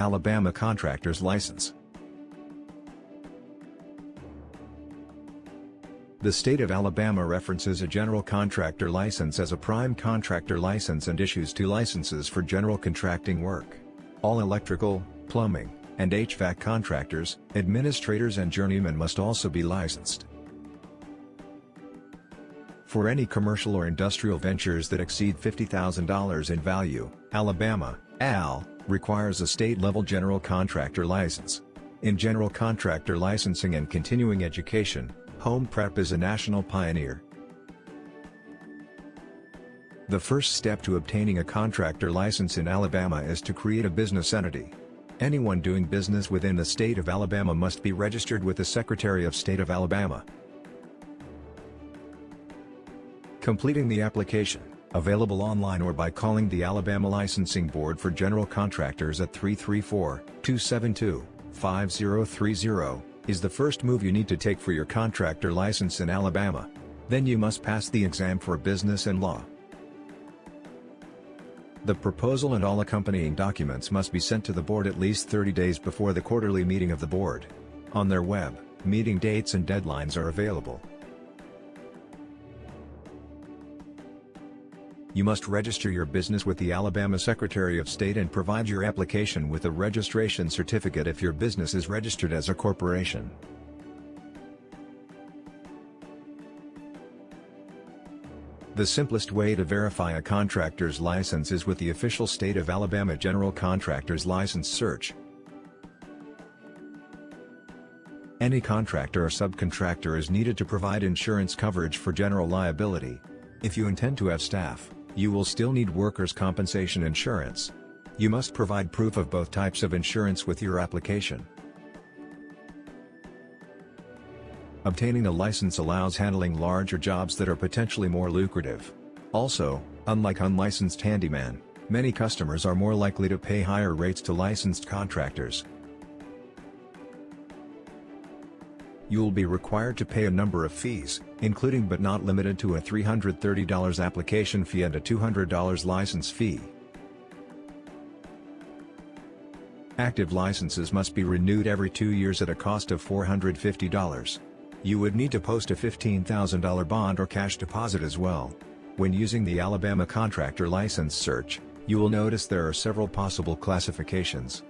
Alabama Contractor's License The state of Alabama references a general contractor license as a prime contractor license and issues two licenses for general contracting work. All electrical, plumbing, and HVAC contractors, administrators and journeymen must also be licensed. For any commercial or industrial ventures that exceed $50,000 in value, Alabama, AL, requires a state-level general contractor license. In general contractor licensing and continuing education, Home Prep is a national pioneer. The first step to obtaining a contractor license in Alabama is to create a business entity. Anyone doing business within the state of Alabama must be registered with the Secretary of State of Alabama. Completing the application, available online or by calling the Alabama Licensing Board for General Contractors at 334-272-5030, is the first move you need to take for your contractor license in Alabama. Then you must pass the exam for business and law. The proposal and all accompanying documents must be sent to the board at least 30 days before the quarterly meeting of the board. On their web, meeting dates and deadlines are available. You must register your business with the Alabama Secretary of State and provide your application with a registration certificate if your business is registered as a corporation. The simplest way to verify a contractor's license is with the official State of Alabama General Contractor's License search. Any contractor or subcontractor is needed to provide insurance coverage for general liability. If you intend to have staff, you will still need workers' compensation insurance. You must provide proof of both types of insurance with your application. Obtaining a license allows handling larger jobs that are potentially more lucrative. Also, unlike unlicensed handyman, many customers are more likely to pay higher rates to licensed contractors. You will be required to pay a number of fees, including but not limited to a $330 application fee and a $200 license fee. Active licenses must be renewed every two years at a cost of $450. You would need to post a $15,000 bond or cash deposit as well. When using the Alabama Contractor License Search, you will notice there are several possible classifications.